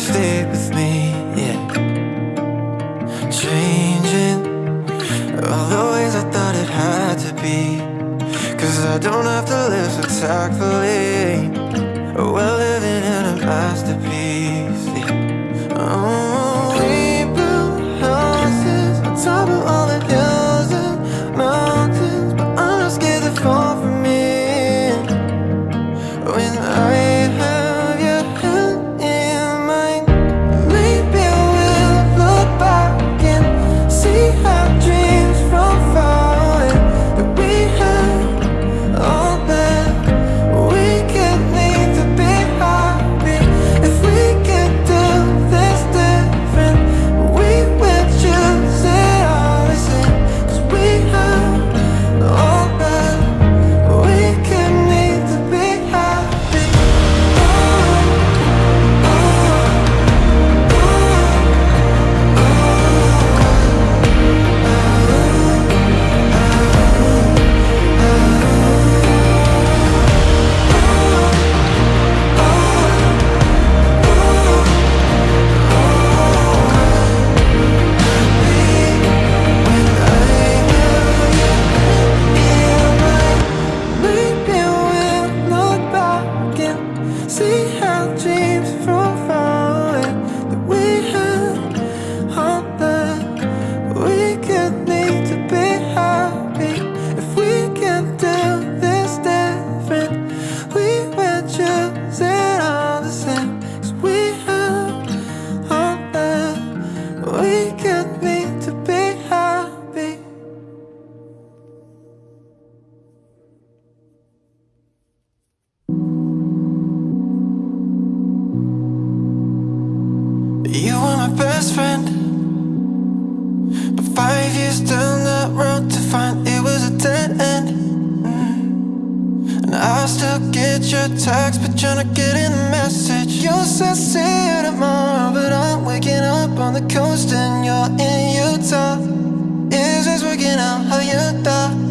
stay the I still get your text, but you're not getting the message You said see you tomorrow, but I'm waking up on the coast And you're in Utah Is this working out how you thought?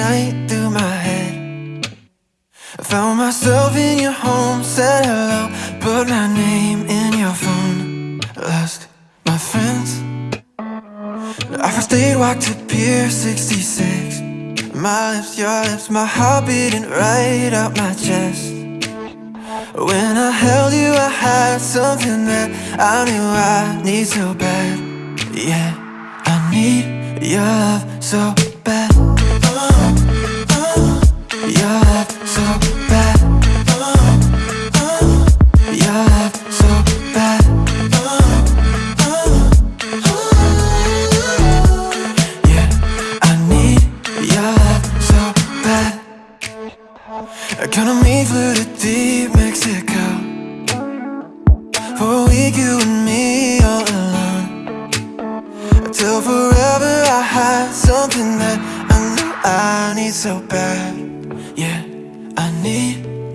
night through my head. I found myself in your home, said hello Put my name in your phone. Lost my friends. I first date walked to Pier 66 My lips, your lips, my heart beating right out my chest. When I held you I had something that I knew I need so bad. Yeah, I need your love so yeah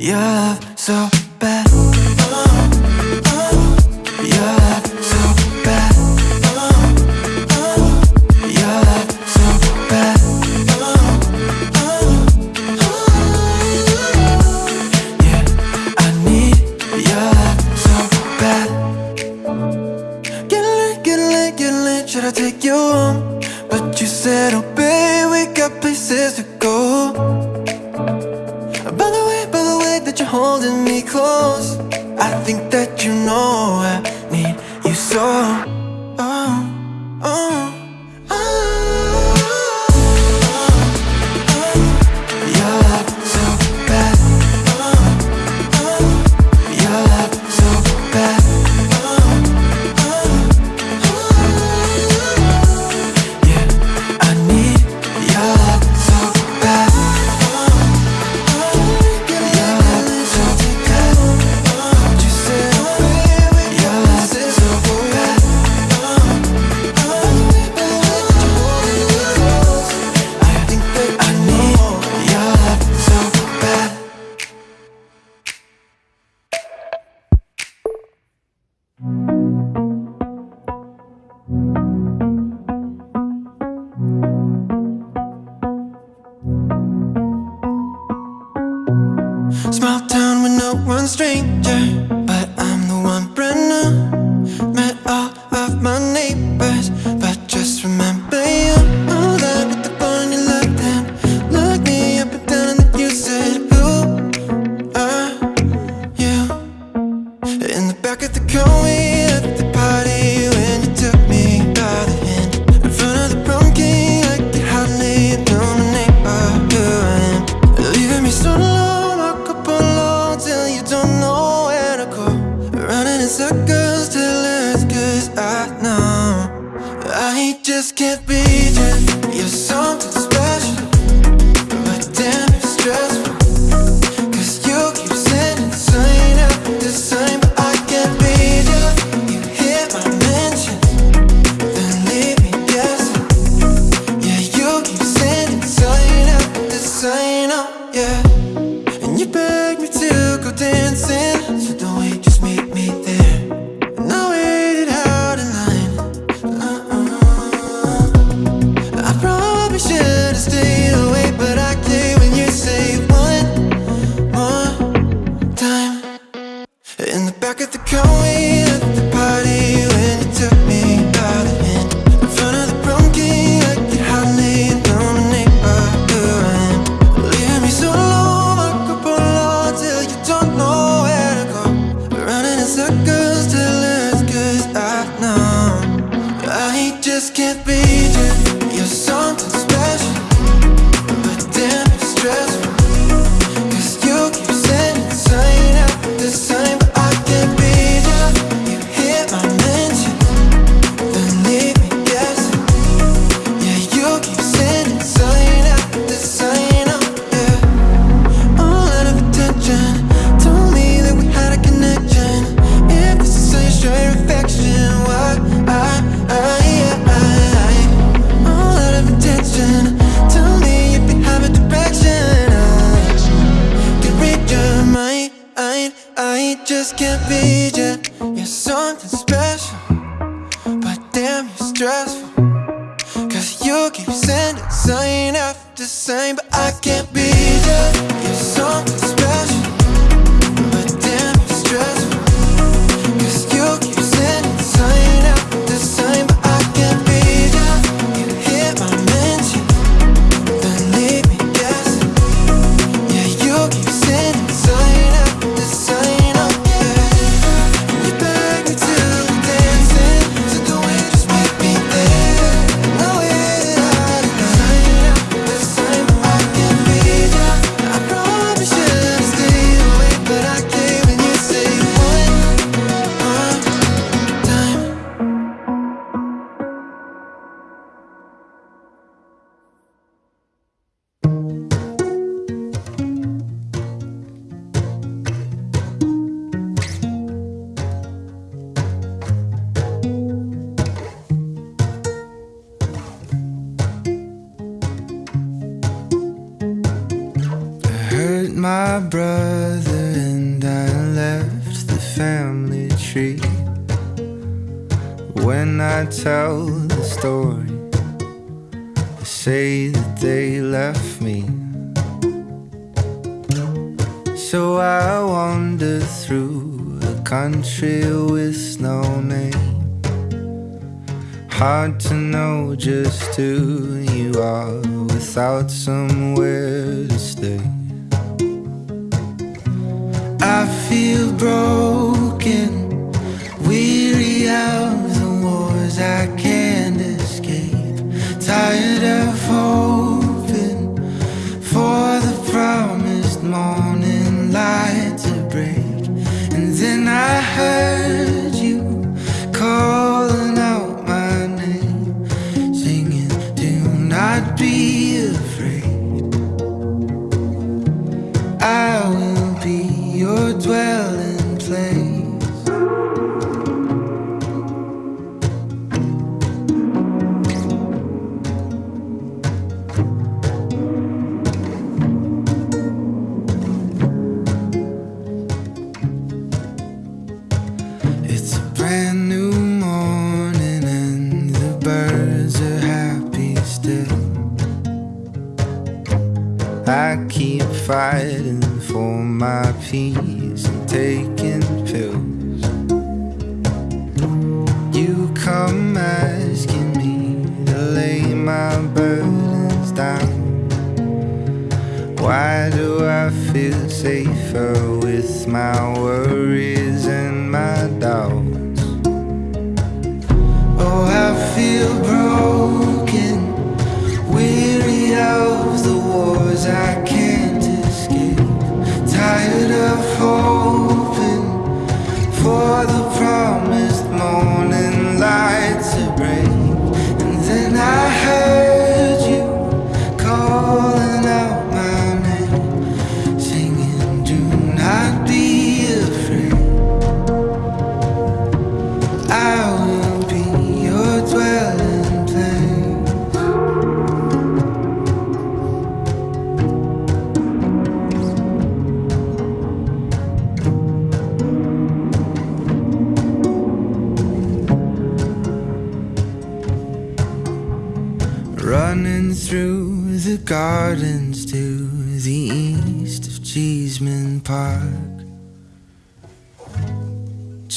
your love so just can't be same, country with no name. Hard to know just who you are without somewhere to stay. I feel broke.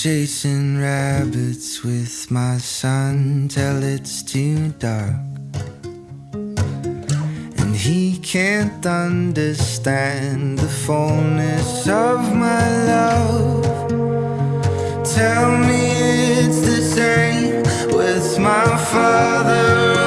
Chasing rabbits with my son till it's too dark. And he can't understand the fullness of my love. Tell me it's the same with my father.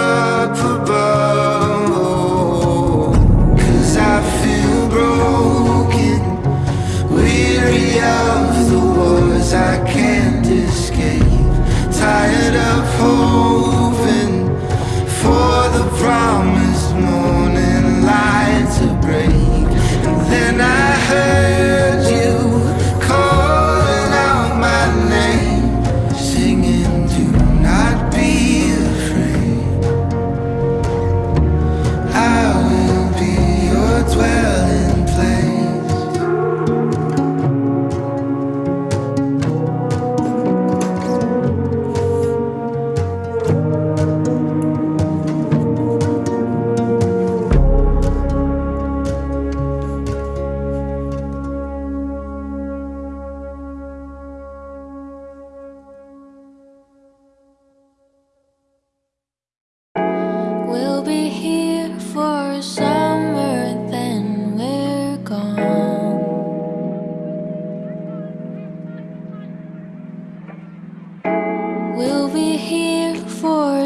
I can't escape Tired of hoping for the promised morning light to break And then I heard you calling out my name singing.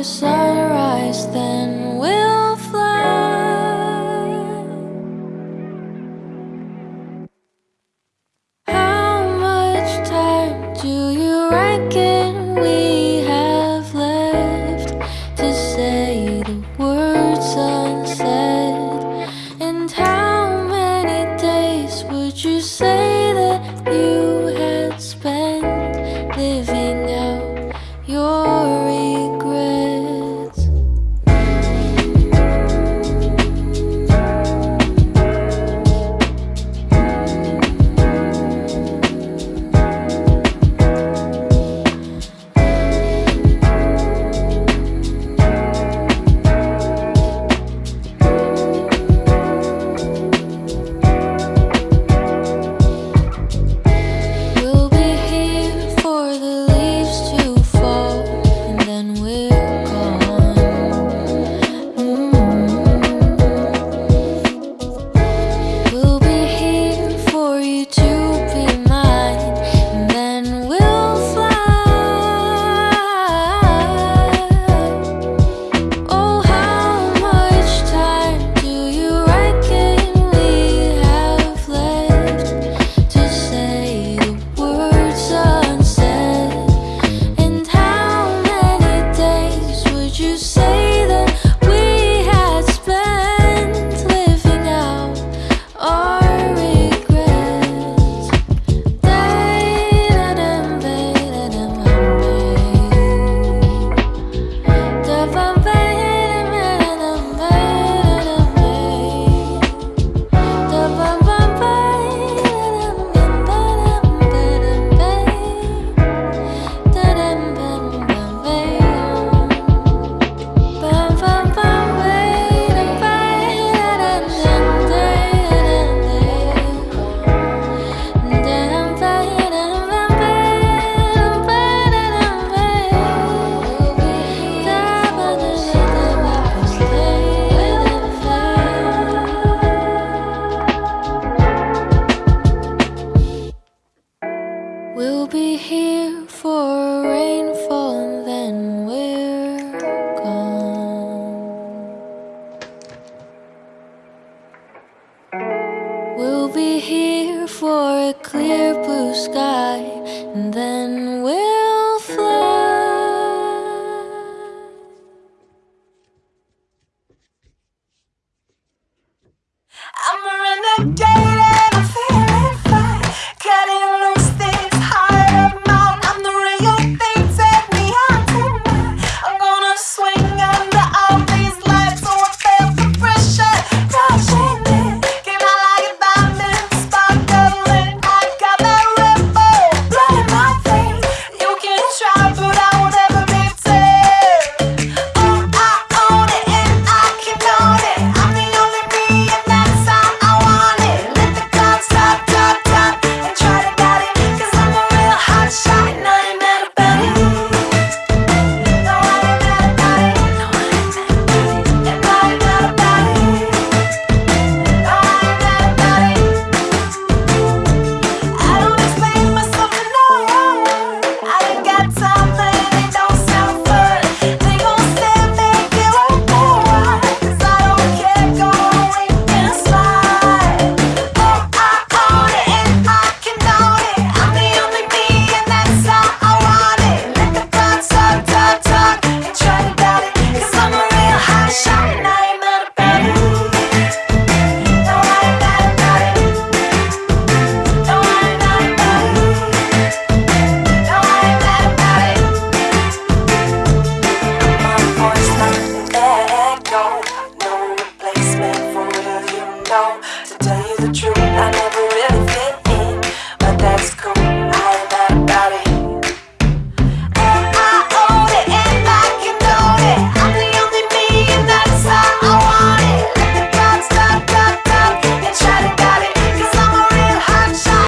So.